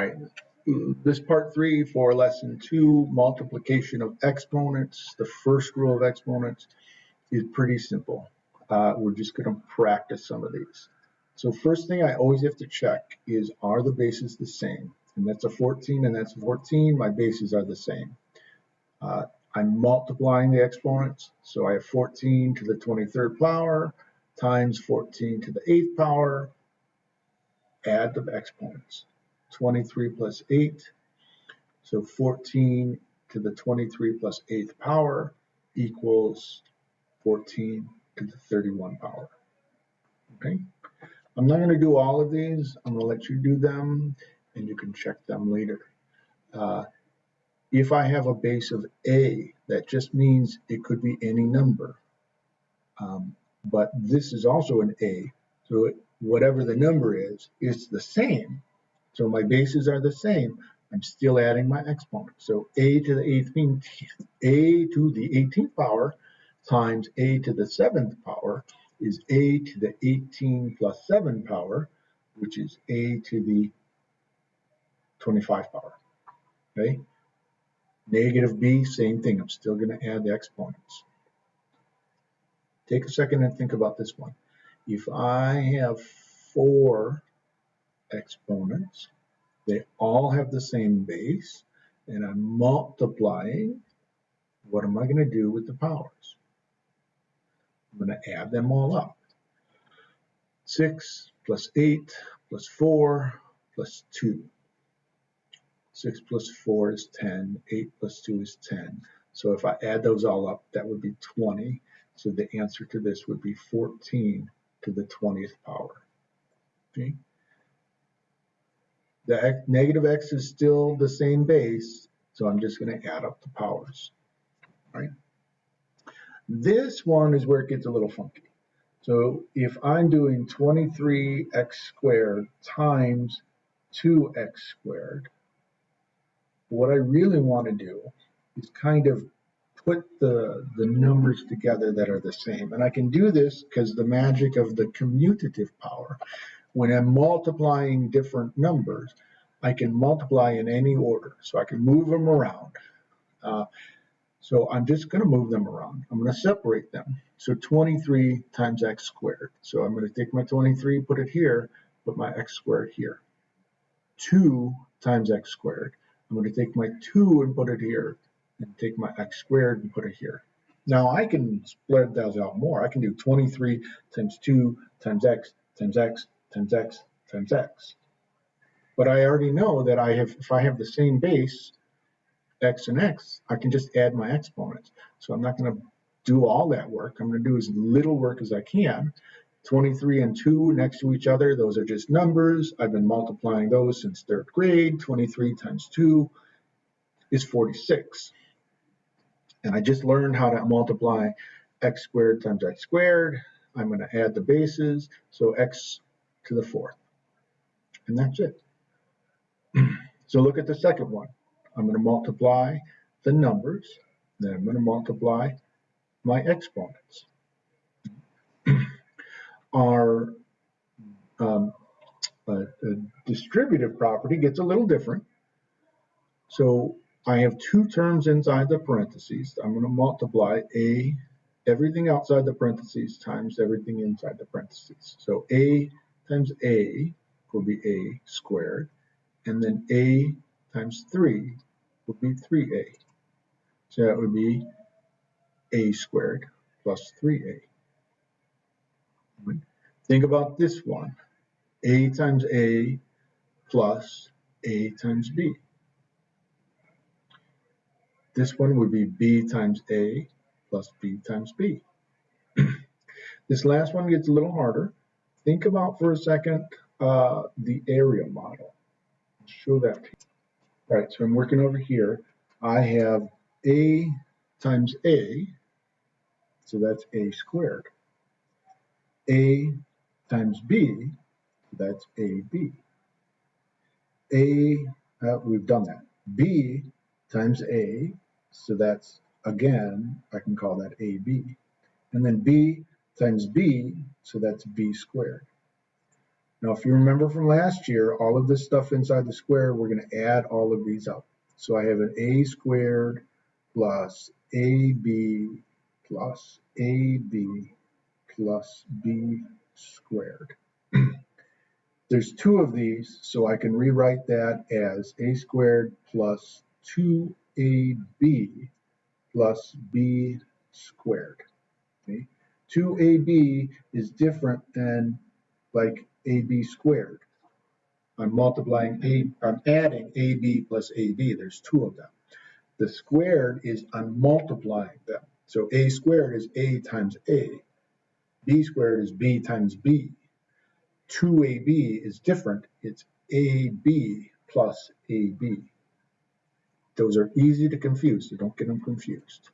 right, this part three for lesson two, multiplication of exponents. The first rule of exponents is pretty simple. Uh, we're just going to practice some of these. So first thing I always have to check is are the bases the same? And that's a 14 and that's a 14. My bases are the same. Uh, I'm multiplying the exponents. So I have 14 to the 23rd power times 14 to the 8th power. Add the exponents. 23 plus 8. So 14 to the 23 plus 8th power equals 14 to the 31 power. Okay. I'm not going to do all of these. I'm going to let you do them and you can check them later. Uh, if I have a base of A, that just means it could be any number. Um, but this is also an A. So it, whatever the number is, it's the same. So my bases are the same. I'm still adding my exponent. So a to the 18th, a to the 18th power times a to the 7th power is a to the 18 plus 7 power, which is a to the 25 power. Okay? Negative b, same thing. I'm still going to add the exponents. Take a second and think about this one. If I have four exponents, they all have the same base, and I'm multiplying, what am I going to do with the powers? I'm going to add them all up. 6 plus 8 plus 4 plus 2. 6 plus 4 is 10, 8 plus 2 is 10. So if I add those all up, that would be 20. So the answer to this would be 14 to the 20th power. Okay. The negative x is still the same base, so I'm just going to add up the powers. Right. This one is where it gets a little funky. So if I'm doing 23x squared times 2x squared, what I really want to do is kind of put the, the numbers together that are the same. And I can do this because the magic of the commutative power. When I'm multiplying different numbers, I can multiply in any order. So I can move them around. Uh, so I'm just going to move them around. I'm going to separate them. So 23 times x squared. So I'm going to take my 23, put it here, put my x squared here. 2 times x squared. I'm going to take my 2 and put it here, and take my x squared and put it here. Now I can spread those out more. I can do 23 times 2 times x times x times x times x. But I already know that I have, if I have the same base, x and x, I can just add my exponents. So I'm not going to do all that work. I'm going to do as little work as I can. 23 and 2 next to each other, those are just numbers. I've been multiplying those since third grade. 23 times 2 is 46. And I just learned how to multiply x squared times x squared. I'm going to add the bases, so x to the fourth. And that's it. so look at the second one. I'm going to multiply the numbers, then I'm going to multiply my exponents. Our um, distributive property gets a little different. So I have two terms inside the parentheses. I'm going to multiply a everything outside the parentheses times everything inside the parentheses. So a times a will be a squared, and then a times 3 would be 3a. So that would be a squared plus 3a. Think about this one. a times a plus a times b. This one would be b times a plus b times b. this last one gets a little harder. Think about for a second uh, the area model. I'll show that to you. All right, so I'm working over here. I have a times a, so that's a squared. a times b, that's ab. a, uh, we've done that. b times a, so that's, again, I can call that AB. And then B times B, so that's B squared. Now, if you remember from last year, all of this stuff inside the square, we're gonna add all of these up. So I have an a squared plus ab plus ab plus b squared. There's two of these, so I can rewrite that as a squared plus 2ab plus b squared. Okay? 2ab is different than like ab squared. I'm multiplying a, I'm adding ab plus ab. There's two of them. The squared is I'm multiplying them. So a squared is a times a. b squared is b times b. 2ab is different. It's ab plus ab. Those are easy to confuse, so don't get them confused.